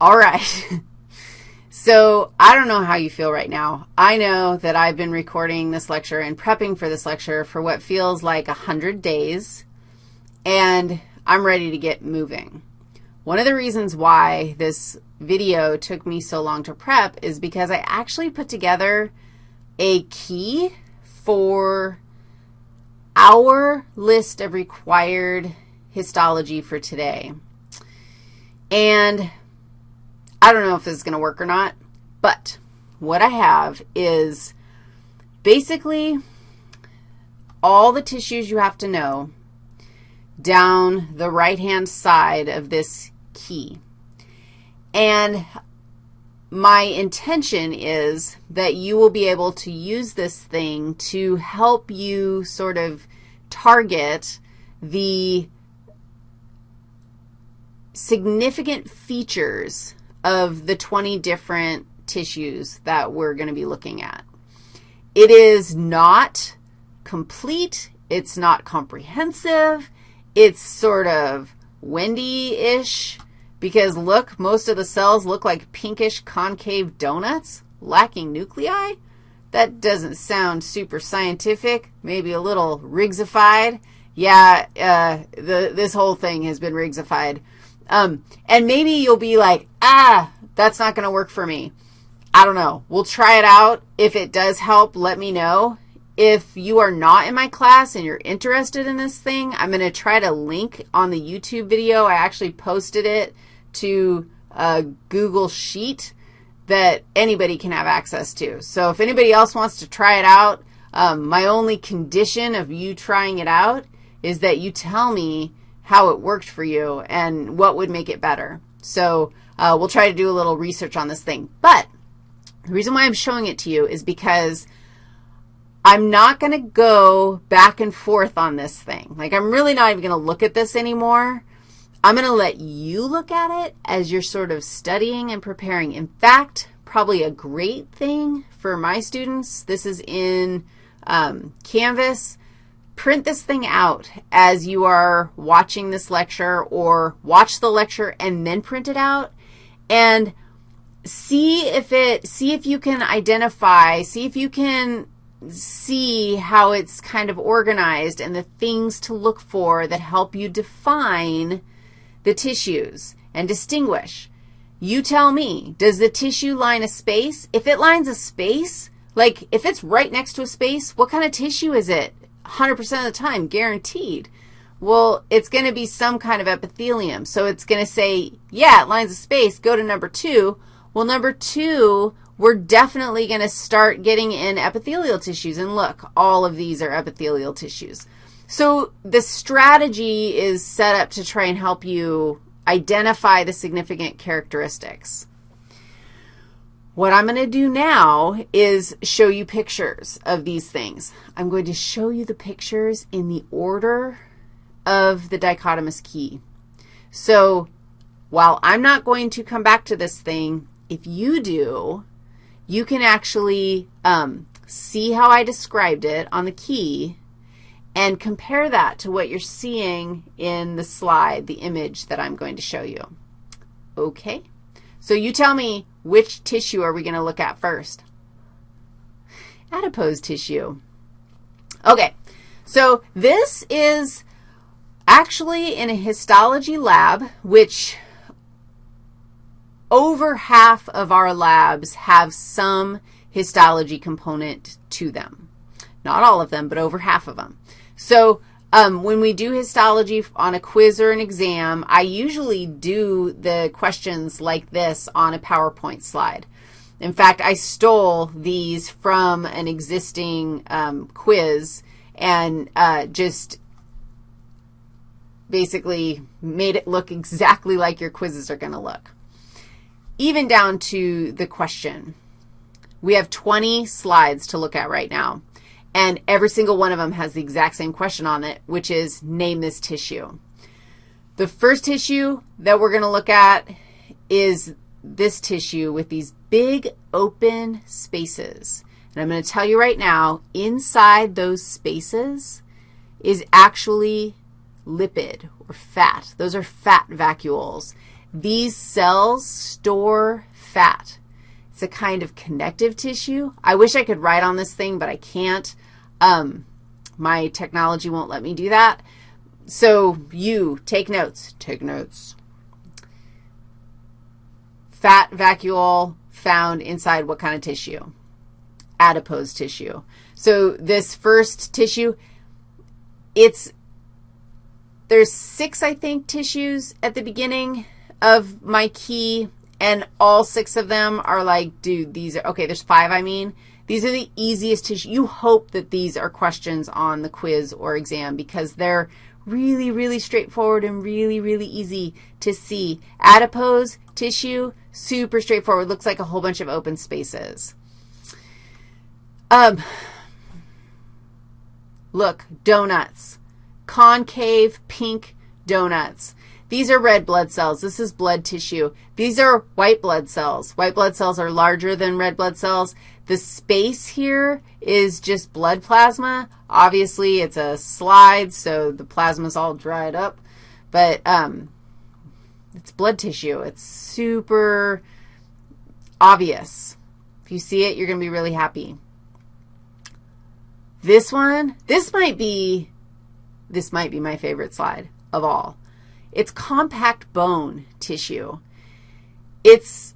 All right. so I don't know how you feel right now. I know that I've been recording this lecture and prepping for this lecture for what feels like 100 days, and I'm ready to get moving. One of the reasons why this video took me so long to prep is because I actually put together a key for our list of required histology for today. And I don't know if this is going to work or not, but what I have is basically all the tissues you have to know down the right-hand side of this key. And my intention is that you will be able to use this thing to help you sort of target the significant features of the 20 different tissues that we're going to be looking at. It is not complete. It's not comprehensive. It's sort of Wendy-ish because, look, most of the cells look like pinkish concave donuts lacking nuclei. That doesn't sound super scientific, maybe a little rigsified. Yeah, uh, the, this whole thing has been Riggsified. Um, and maybe you'll be like, ah, that's not going to work for me. I don't know. We'll try it out. If it does help, let me know. If you are not in my class and you're interested in this thing, I'm going to try to link on the YouTube video. I actually posted it to a Google Sheet that anybody can have access to. So if anybody else wants to try it out, um, my only condition of you trying it out is that you tell me how it worked for you and what would make it better. So uh, we'll try to do a little research on this thing. But the reason why I'm showing it to you is because I'm not going to go back and forth on this thing. Like, I'm really not even going to look at this anymore. I'm going to let you look at it as you're sort of studying and preparing. In fact, probably a great thing for my students, this is in um, Canvas, print this thing out as you are watching this lecture or watch the lecture and then print it out and see if it, see if you can identify, see if you can see how it's kind of organized and the things to look for that help you define the tissues and distinguish. You tell me, does the tissue line a space? If it lines a space, like if it's right next to a space, what kind of tissue is it? 100% of the time, guaranteed. Well, it's going to be some kind of epithelium. So it's going to say, yeah, lines of space, go to number 2. Well, number 2, we're definitely going to start getting in epithelial tissues. And look, all of these are epithelial tissues. So the strategy is set up to try and help you identify the significant characteristics. What I'm going to do now is show you pictures of these things. I'm going to show you the pictures in the order of the dichotomous key. So while I'm not going to come back to this thing, if you do, you can actually um, see how I described it on the key and compare that to what you're seeing in the slide, the image that I'm going to show you. Okay? So you tell me which tissue are we going to look at first? Adipose tissue. Okay, so this is actually in a histology lab, which over half of our labs have some histology component to them. Not all of them, but over half of them. So um, when we do histology on a quiz or an exam, I usually do the questions like this on a PowerPoint slide. In fact, I stole these from an existing um, quiz and uh, just basically made it look exactly like your quizzes are going to look. Even down to the question. We have 20 slides to look at right now. And every single one of them has the exact same question on it, which is name this tissue. The first tissue that we're going to look at is this tissue with these big open spaces. And I'm going to tell you right now, inside those spaces is actually lipid or fat. Those are fat vacuoles. These cells store fat. It's a kind of connective tissue. I wish I could write on this thing, but I can't. Um, my technology won't let me do that. So you take notes. Take notes. Fat vacuole found inside what kind of tissue? Adipose tissue. So this first tissue, it's, there's six, I think, tissues at the beginning of my key, and all six of them are like, dude, these are, okay, there's five, I mean. These are the easiest tissue. You hope that these are questions on the quiz or exam because they're really, really straightforward and really, really easy to see. Adipose tissue, super straightforward. Looks like a whole bunch of open spaces. Um, look, donuts, concave pink donuts. These are red blood cells. This is blood tissue. These are white blood cells. White blood cells are larger than red blood cells. The space here is just blood plasma. Obviously, it's a slide, so the plasma is all dried up. But um, it's blood tissue. It's super obvious. If you see it, you're going to be really happy. This one, this might be, this might be my favorite slide of all. It's compact bone tissue. It's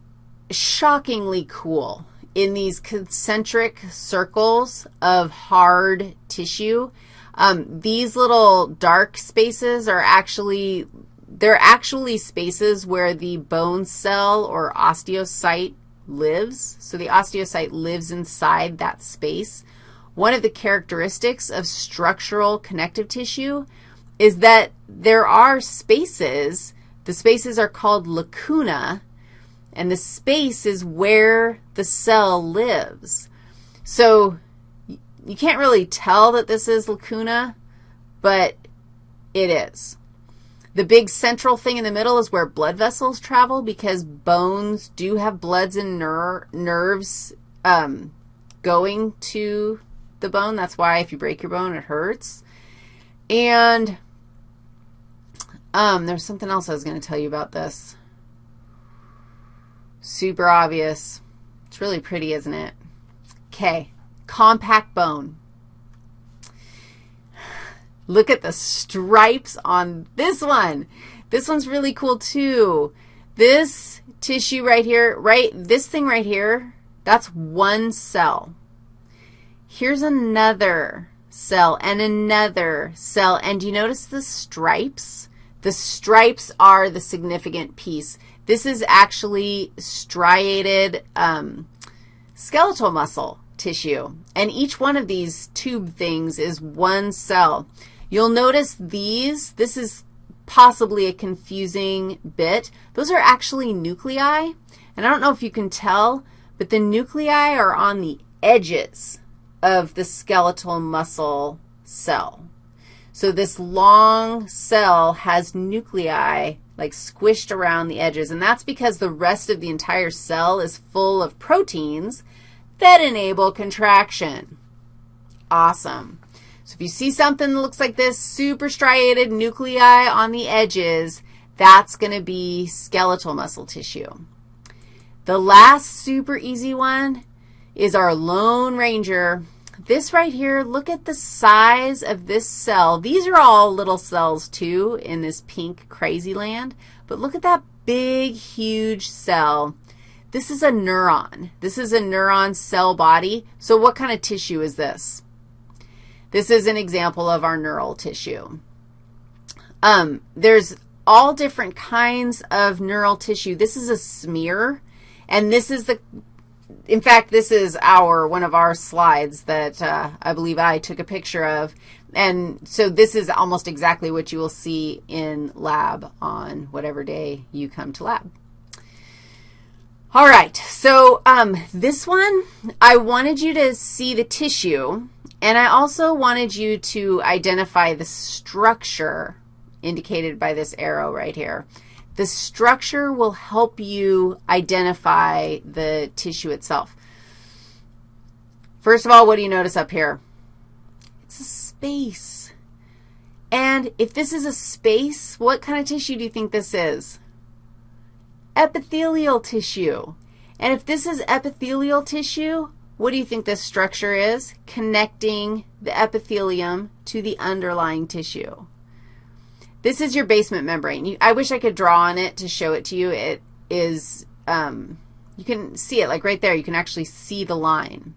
shockingly cool in these concentric circles of hard tissue. Um, these little dark spaces are actually, they're actually spaces where the bone cell or osteocyte lives. So the osteocyte lives inside that space. One of the characteristics of structural connective tissue is that there are spaces, the spaces are called lacuna, and the space is where the cell lives. So you can't really tell that this is lacuna, but it is. The big central thing in the middle is where blood vessels travel because bones do have bloods and ner nerves um, going to the bone. That's why if you break your bone, it hurts. And um, there's something else I was going to tell you about this. Super obvious. It's really pretty, isn't it? Okay, compact bone. Look at the stripes on this one. This one's really cool, too. This tissue right here, right, this thing right here, that's one cell. Here's another cell and another cell. And do you notice the stripes? The stripes are the significant piece. This is actually striated um, skeletal muscle tissue, and each one of these tube things is one cell. You'll notice these, this is possibly a confusing bit. Those are actually nuclei, and I don't know if you can tell, but the nuclei are on the edges of the skeletal muscle cell. So this long cell has nuclei like squished around the edges, and that's because the rest of the entire cell is full of proteins that enable contraction. Awesome. So if you see something that looks like this, super striated nuclei on the edges, that's going to be skeletal muscle tissue. The last super easy one is our Lone Ranger this right here, look at the size of this cell. These are all little cells, too, in this pink crazy land. But look at that big, huge cell. This is a neuron. This is a neuron cell body. So what kind of tissue is this? This is an example of our neural tissue. Um, there's all different kinds of neural tissue. This is a smear, and this is the in fact, this is our, one of our slides that uh, I believe I took a picture of. And so this is almost exactly what you will see in lab on whatever day you come to lab. All right, so um, this one, I wanted you to see the tissue, and I also wanted you to identify the structure indicated by this arrow right here. The structure will help you identify the tissue itself. First of all, what do you notice up here? It's a space. And if this is a space, what kind of tissue do you think this is? epithelial tissue. And if this is epithelial tissue, what do you think this structure is? Connecting the epithelium to the underlying tissue. This is your basement membrane. You, I wish I could draw on it to show it to you. It is, um, you can see it like right there. You can actually see the line.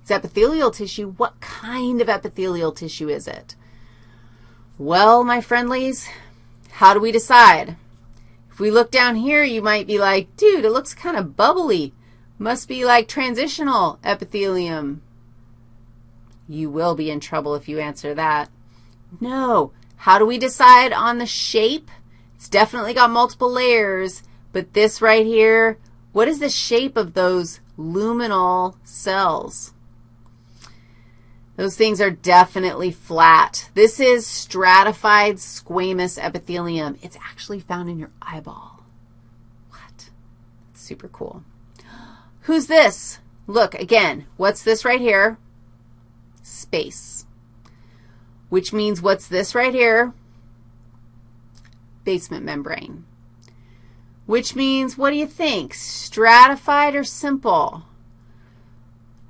It's epithelial tissue. What kind of epithelial tissue is it? Well, my friendlies, how do we decide? If we look down here, you might be like, dude, it looks kind of bubbly. Must be like transitional epithelium. You will be in trouble if you answer that. No. How do we decide on the shape? It's definitely got multiple layers, but this right here, what is the shape of those luminal cells? Those things are definitely flat. This is stratified squamous epithelium. It's actually found in your eyeball. What? Super cool. Who's this? Look, again, what's this right here? Space. Which means what's this right here? Basement membrane. Which means, what do you think? Stratified or simple?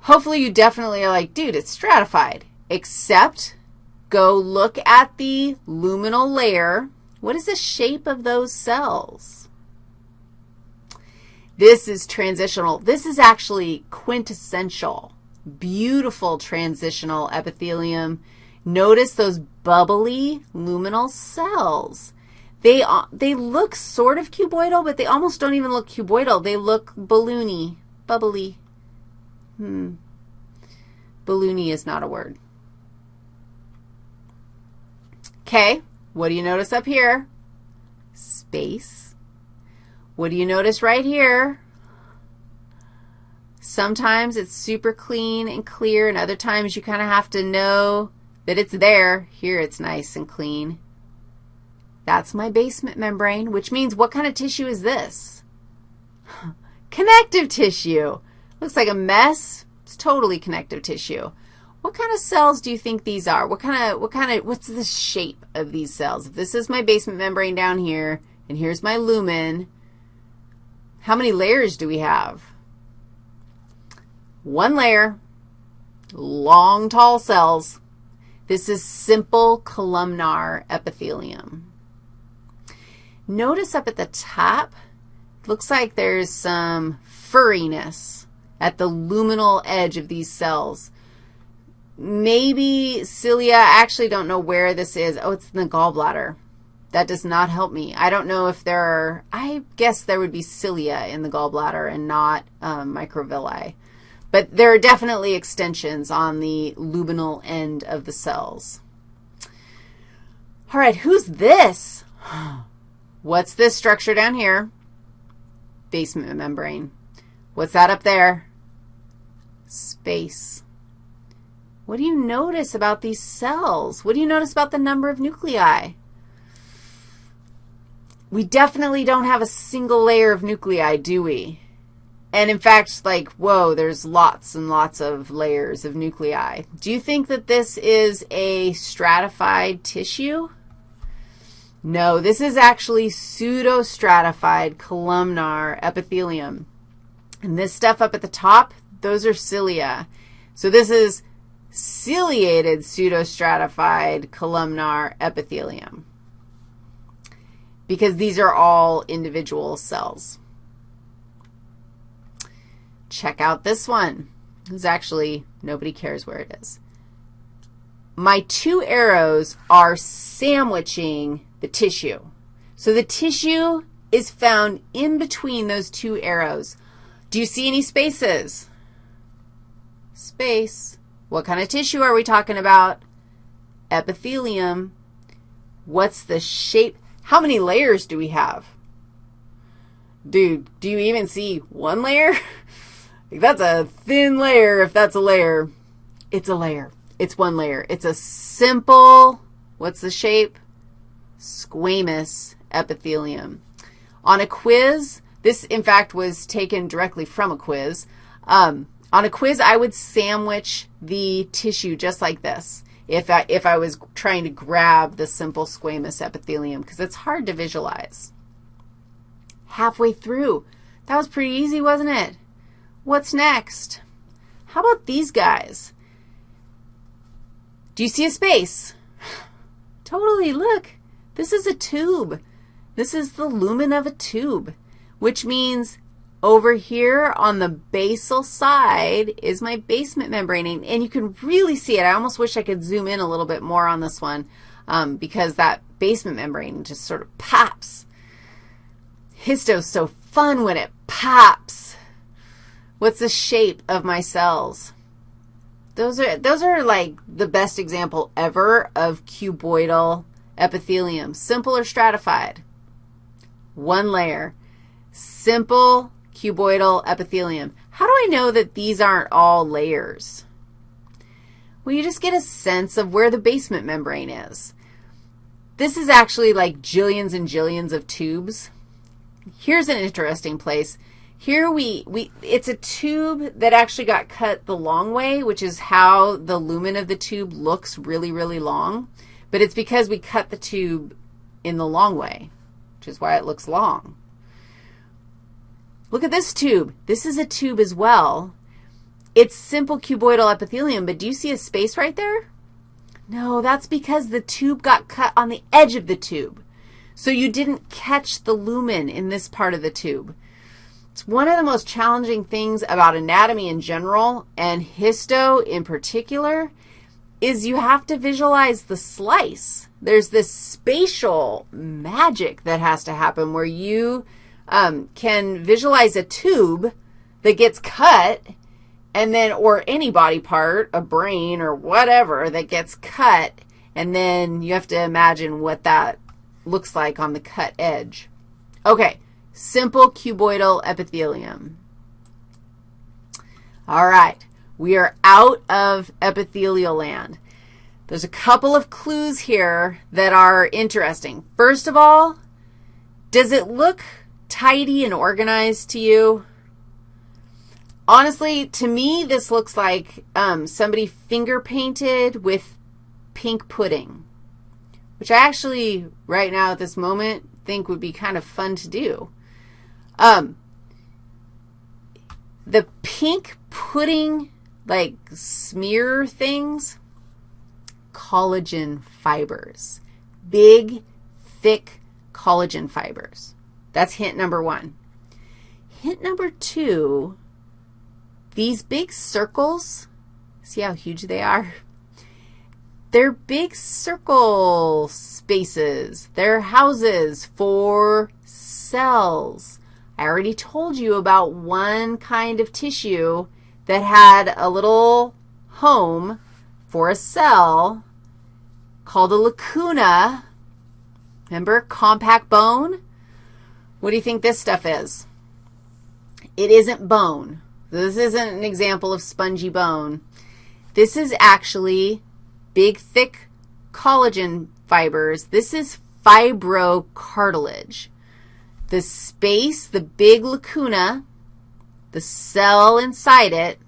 Hopefully you definitely are like, dude, it's stratified, except go look at the luminal layer. What is the shape of those cells? This is transitional. This is actually quintessential, beautiful transitional epithelium. Notice those bubbly luminal cells. They, they look sort of cuboidal, but they almost don't even look cuboidal. They look balloony, bubbly. Hmm. Balloony is not a word. Okay, what do you notice up here? Space. What do you notice right here? Sometimes it's super clean and clear, and other times you kind of have to know that it's there. Here it's nice and clean. That's my basement membrane, which means what kind of tissue is this? Connective tissue. Looks like a mess. It's totally connective tissue. What kind of cells do you think these are? What kind of, what kind of, what's the shape of these cells? If this is my basement membrane down here, and here's my lumen, how many layers do we have? One layer, long, tall cells. This is simple columnar epithelium. Notice up at the top, looks like there's some furriness at the luminal edge of these cells. Maybe cilia, I actually don't know where this is. Oh, it's in the gallbladder. That does not help me. I don't know if there are, I guess there would be cilia in the gallbladder and not um, microvilli. But there are definitely extensions on the luminal end of the cells. All right, who's this? What's this structure down here? Basement membrane. What's that up there? space. What do you notice about these cells? What do you notice about the number of nuclei? We definitely don't have a single layer of nuclei, do we? And in fact, like, whoa, there's lots and lots of layers of nuclei. Do you think that this is a stratified tissue? No, this is actually pseudostratified columnar epithelium. And this stuff up at the top, those are cilia. So this is ciliated pseudostratified columnar epithelium because these are all individual cells. Check out this one. It's actually, nobody cares where it is. My two arrows are sandwiching the tissue. So the tissue is found in between those two arrows. Do you see any spaces? space. What kind of tissue are we talking about? Epithelium. What's the shape? How many layers do we have? Dude, do you even see one layer? that's a thin layer if that's a layer. It's a layer. It's one layer. It's a simple, what's the shape? Squamous epithelium. On a quiz, this, in fact, was taken directly from a quiz. Um, on a quiz, I would sandwich the tissue just like this if I, if I was trying to grab the simple squamous epithelium because it's hard to visualize. halfway through. That was pretty easy, wasn't it? What's next? How about these guys? Do you see a space? totally, look. This is a tube. This is the lumen of a tube, which means over here on the basal side is my basement membrane, and you can really see it. I almost wish I could zoom in a little bit more on this one um, because that basement membrane just sort of pops. Histo's so fun when it pops. What's the shape of my cells? Those are, those are like the best example ever of cuboidal epithelium. Simple or stratified? One layer. Simple cuboidal epithelium. How do I know that these aren't all layers? Well, you just get a sense of where the basement membrane is. This is actually like jillions and jillions of tubes. Here's an interesting place. Here we, we, it's a tube that actually got cut the long way, which is how the lumen of the tube looks really, really long. But it's because we cut the tube in the long way, which is why it looks long. Look at this tube. This is a tube as well. It's simple cuboidal epithelium, but do you see a space right there? No, that's because the tube got cut on the edge of the tube. So you didn't catch the lumen in this part of the tube. It's one of the most challenging things about anatomy in general and histo in particular is you have to visualize the slice. There's this spatial magic that has to happen where you um, can visualize a tube that gets cut and then, or any body part, a brain or whatever that gets cut, and then you have to imagine what that looks like on the cut edge. Okay, simple cuboidal epithelium. All right, we are out of epithelial land. There's a couple of clues here that are interesting. First of all, does it look tidy and organized to you? Honestly, to me, this looks like um, somebody finger painted with pink pudding, which I actually, right now at this moment, think would be kind of fun to do. Um, the pink pudding, like smear things, collagen fibers, big, thick collagen fibers. That's hint number one. Hint number two, these big circles, see how huge they are? They're big circle spaces. They're houses for cells. I already told you about one kind of tissue that had a little home for a cell called a lacuna. Remember, compact bone? What do you think this stuff is? It isn't bone. This isn't an example of spongy bone. This is actually big, thick collagen fibers. This is fibrocartilage. The space, the big lacuna, the cell inside it,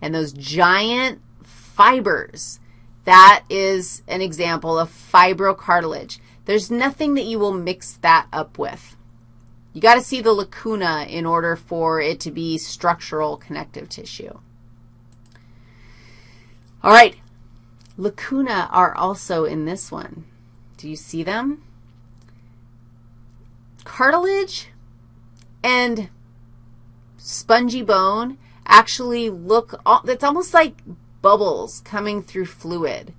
and those giant fibers, that is an example of fibrocartilage. There's nothing that you will mix that up with. You got to see the lacuna in order for it to be structural connective tissue. All right, lacuna are also in this one. Do you see them? Cartilage and spongy bone actually look, it's almost like bubbles coming through fluid.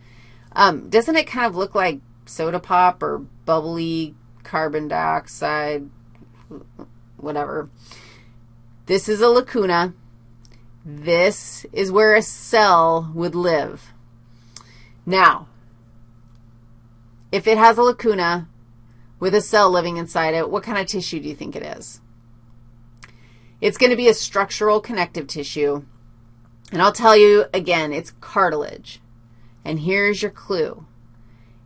Um, doesn't it kind of look like soda pop or bubbly carbon dioxide whatever. This is a lacuna. This is where a cell would live. Now, if it has a lacuna with a cell living inside it, what kind of tissue do you think it is? It's going to be a structural connective tissue. And I'll tell you again, it's cartilage. And here's your clue.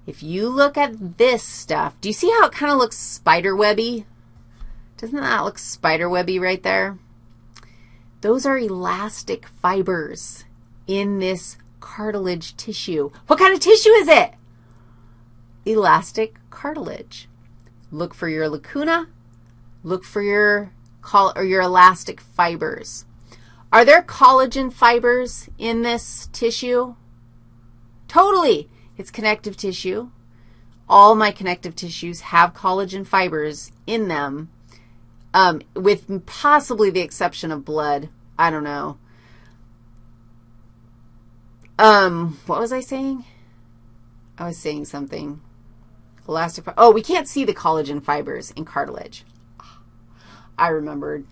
If you look at this stuff, do you see how it kind of looks spider webby? Doesn't that look spiderwebby right there? Those are elastic fibers in this cartilage tissue. What kind of tissue is it? Elastic cartilage. Look for your lacuna. look for your, or your elastic fibers. Are there collagen fibers in this tissue? Totally. It's connective tissue. All my connective tissues have collagen fibers in them, um, with possibly the exception of blood. I don't know. Um, what was I saying? I was saying something. Elastic, oh, we can't see the collagen fibers in cartilage. I remembered.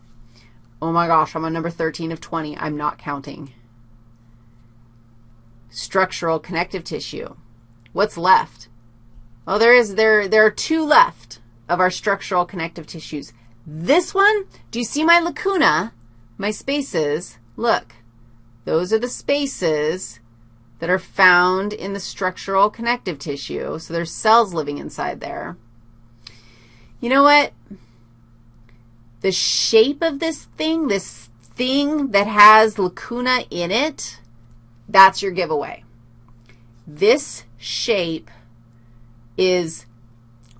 Oh my gosh, I'm on number 13 of 20. I'm not counting. Structural connective tissue. What's left? Oh, there is, there, there are two left of our structural connective tissues. This one, do you see my lacuna, my spaces? Look, those are the spaces that are found in the structural connective tissue. So there's cells living inside there. You know what? The shape of this thing, this thing that has lacuna in it, that's your giveaway. This shape is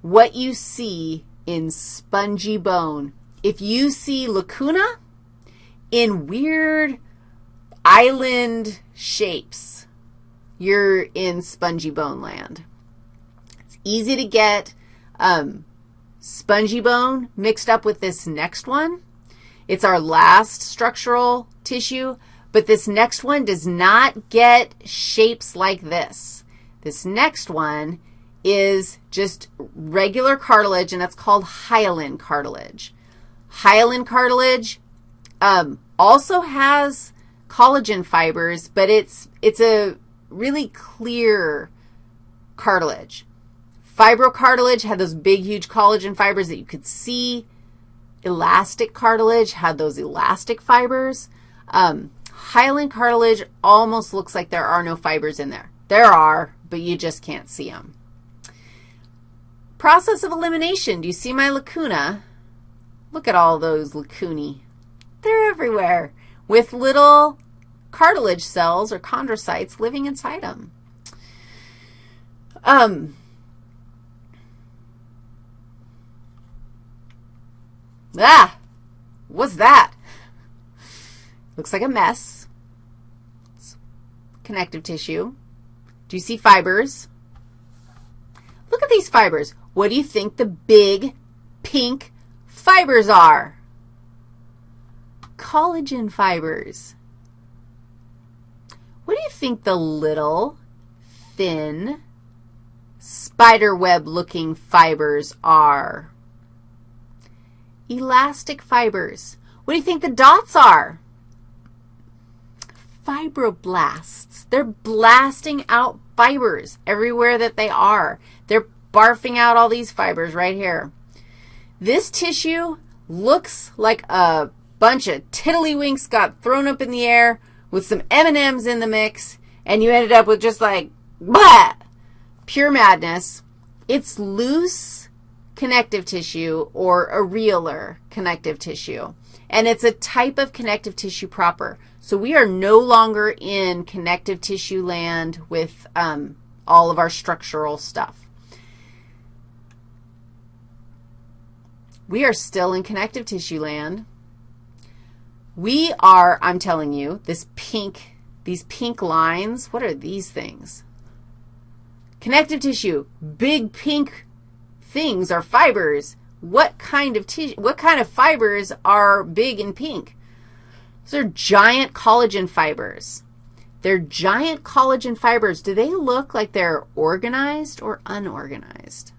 what you see in spongy bone. If you see lacuna in weird island shapes, you're in spongy bone land. It's easy to get um, spongy bone mixed up with this next one. It's our last structural tissue, but this next one does not get shapes like this. This next one is just regular cartilage, and that's called hyaline cartilage. Hyaline cartilage um, also has collagen fibers, but it's, it's a really clear cartilage. Fibrocartilage had those big, huge collagen fibers that you could see. Elastic cartilage had those elastic fibers. Um, hyaline cartilage almost looks like there are no fibers in there. There are, but you just can't see them. Process of elimination. Do you see my lacuna? Look at all those lacunae. They're everywhere with little cartilage cells or chondrocytes living inside them. Um, ah, what's that? Looks like a mess. It's connective tissue. Do you see fibers? Look at these fibers. What do you think the big pink fibers are? Collagen fibers. What do you think the little, thin, spider web looking fibers are? Elastic fibers. What do you think the dots are? Fibroblasts. They're blasting out fibers everywhere that they are. They're barfing out all these fibers right here. This tissue looks like a bunch of tiddlywinks got thrown up in the air with some M&Ms in the mix, and you ended up with just like, blah, pure madness. It's loose connective tissue or areolar connective tissue, and it's a type of connective tissue proper. So we are no longer in connective tissue land with um, all of our structural stuff. We are still in connective tissue land. We are, I'm telling you, this pink, these pink lines, what are these things? Connective tissue, big pink things are fibers. What kind of tissue, what kind of fibers are big and pink? Those are giant collagen fibers. They're giant collagen fibers. Do they look like they're organized or unorganized?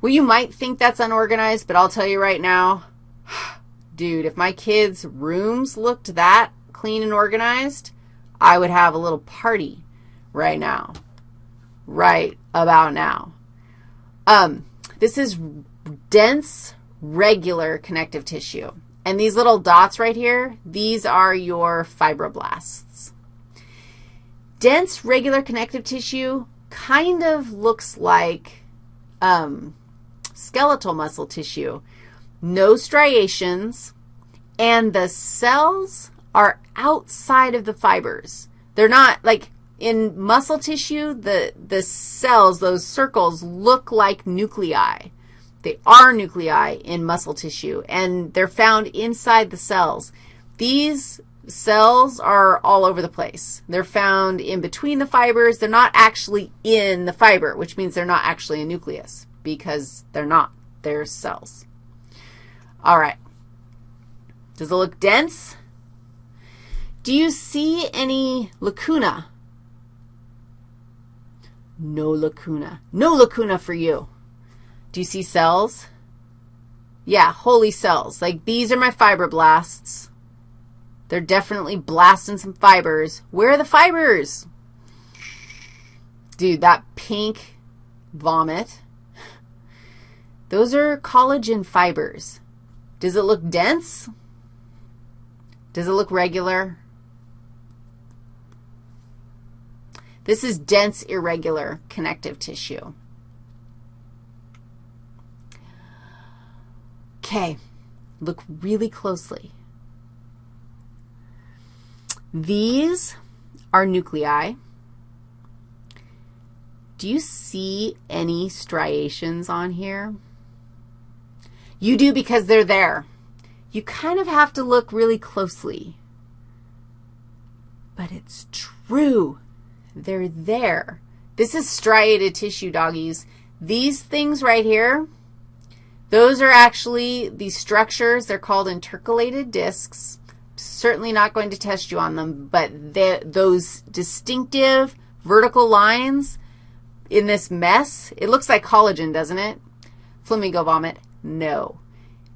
Well, you might think that's unorganized, but I'll tell you right now, dude, if my kids' rooms looked that clean and organized, I would have a little party right now, right about now. Um, this is dense, regular connective tissue. And these little dots right here, these are your fibroblasts. Dense, regular connective tissue kind of looks like um, skeletal muscle tissue no striations, and the cells are outside of the fibers. They're not, like, in muscle tissue, the, the cells, those circles, look like nuclei. They are nuclei in muscle tissue, and they're found inside the cells. These cells are all over the place. They're found in between the fibers. They're not actually in the fiber, which means they're not actually a nucleus because they're not. They're cells. All right. Does it look dense? Do you see any lacuna? No lacuna. No lacuna for you. Do you see cells? Yeah, holy cells. Like these are my fibroblasts. They're definitely blasting some fibers. Where are the fibers? Dude, that pink vomit, those are collagen fibers. Does it look dense? Does it look regular? This is dense, irregular connective tissue. Okay, look really closely. These are nuclei. Do you see any striations on here? You do because they're there. You kind of have to look really closely. But it's true. They're there. This is striated tissue, doggies. These things right here, those are actually these structures. They're called intercalated discs certainly not going to test you on them, but the, those distinctive vertical lines in this mess, it looks like collagen, doesn't it? Flamingo vomit, no.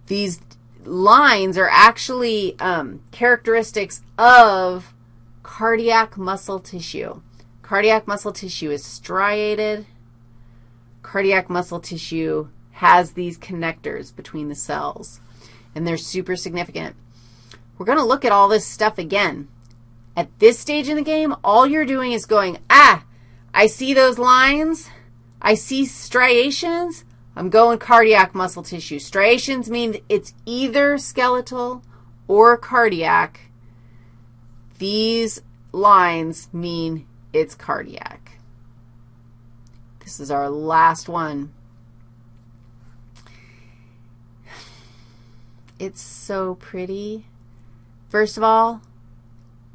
These lines are actually um, characteristics of cardiac muscle tissue. Cardiac muscle tissue is striated. Cardiac muscle tissue has these connectors between the cells, and they're super significant. We're going to look at all this stuff again. At this stage in the game, all you're doing is going, ah, I see those lines. I see striations. I'm going cardiac muscle tissue. Striations mean it's either skeletal or cardiac. These lines mean it's cardiac. This is our last one. It's so pretty. First of all,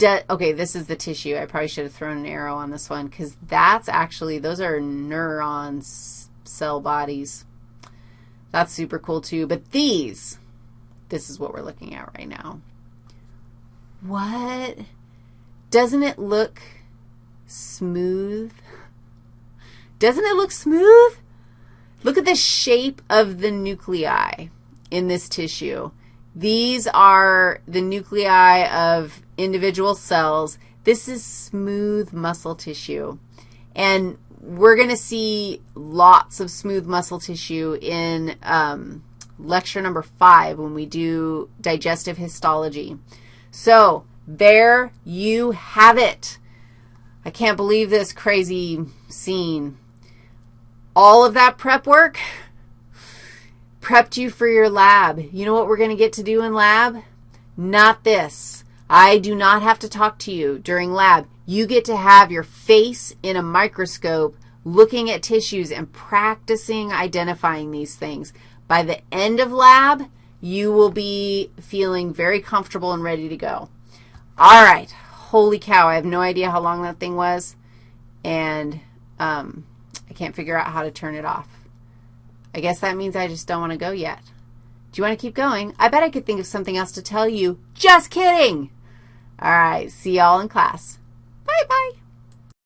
okay, this is the tissue. I probably should have thrown an arrow on this one because that's actually, those are neurons, cell bodies. That's super cool too. But these, this is what we're looking at right now. What? Doesn't it look smooth? Doesn't it look smooth? Look at the shape of the nuclei in this tissue. These are the nuclei of individual cells. This is smooth muscle tissue. And we're going to see lots of smooth muscle tissue in um, lecture number five when we do digestive histology. So there you have it. I can't believe this crazy scene. All of that prep work prepped you for your lab. You know what we're going to get to do in lab? Not this. I do not have to talk to you during lab. You get to have your face in a microscope looking at tissues and practicing identifying these things. By the end of lab, you will be feeling very comfortable and ready to go. All right. Holy cow, I have no idea how long that thing was, and um, I can't figure out how to turn it off. I guess that means I just don't want to go yet. Do you want to keep going? I bet I could think of something else to tell you. Just kidding. All right, see y'all in class. Bye-bye.